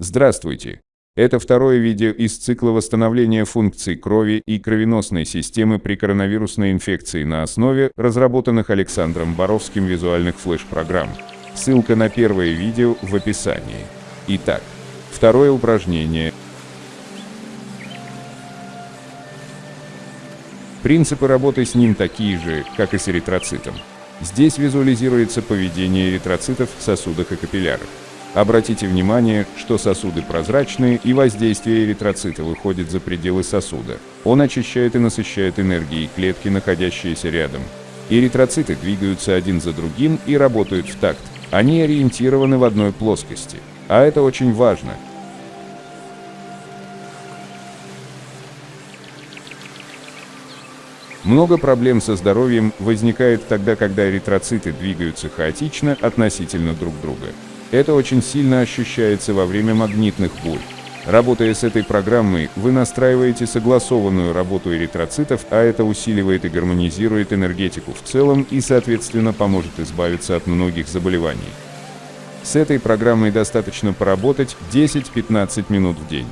Здравствуйте! Это второе видео из цикла восстановления функций крови и кровеносной системы при коронавирусной инфекции на основе разработанных Александром Боровским визуальных флеш-программ. Ссылка на первое видео в описании. Итак, второе упражнение. Принципы работы с ним такие же, как и с эритроцитом. Здесь визуализируется поведение эритроцитов в сосудах и капиллярах. Обратите внимание, что сосуды прозрачные и воздействие эритроцита выходит за пределы сосуда. Он очищает и насыщает энергией клетки, находящиеся рядом. Эритроциты двигаются один за другим и работают в такт. Они ориентированы в одной плоскости. А это очень важно. Много проблем со здоровьем возникает тогда, когда эритроциты двигаются хаотично относительно друг друга. Это очень сильно ощущается во время магнитных бурь. Работая с этой программой, вы настраиваете согласованную работу эритроцитов, а это усиливает и гармонизирует энергетику в целом и, соответственно, поможет избавиться от многих заболеваний. С этой программой достаточно поработать 10-15 минут в день.